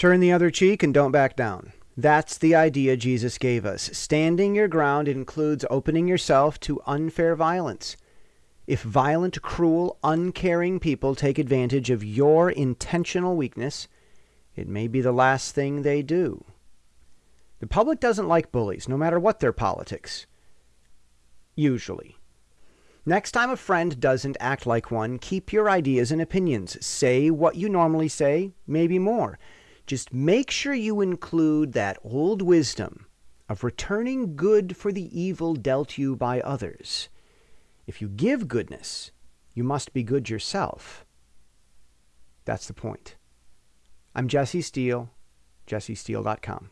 Turn the other cheek and don't back down. That's the idea Jesus gave us. Standing your ground includes opening yourself to unfair violence. If violent, cruel, uncaring people take advantage of your intentional weakness, it may be the last thing they do. The public doesn't like bullies, no matter what their politics. Usually. Next time a friend doesn't act like one, keep your ideas and opinions. Say what you normally say, maybe more. Just make sure you include that old wisdom of returning good for the evil dealt you by others. If you give goodness, you must be good yourself. That's the point. I'm Jesse Steele, jessesteele.com.